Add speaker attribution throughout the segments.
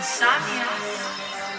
Speaker 1: Insomnia.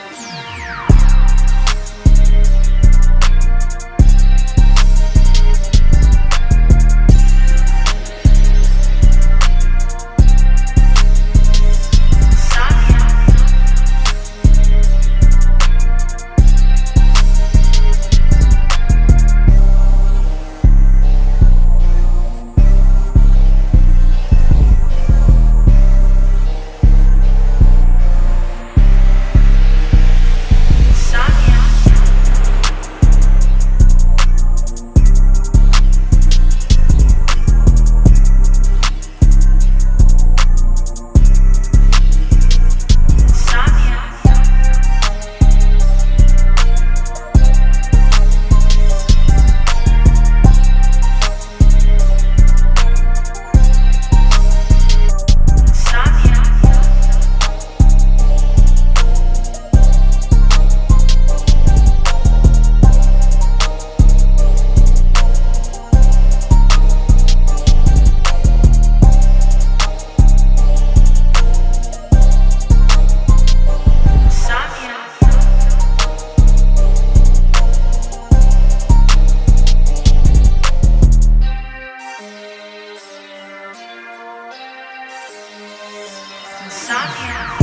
Speaker 1: Insomnia.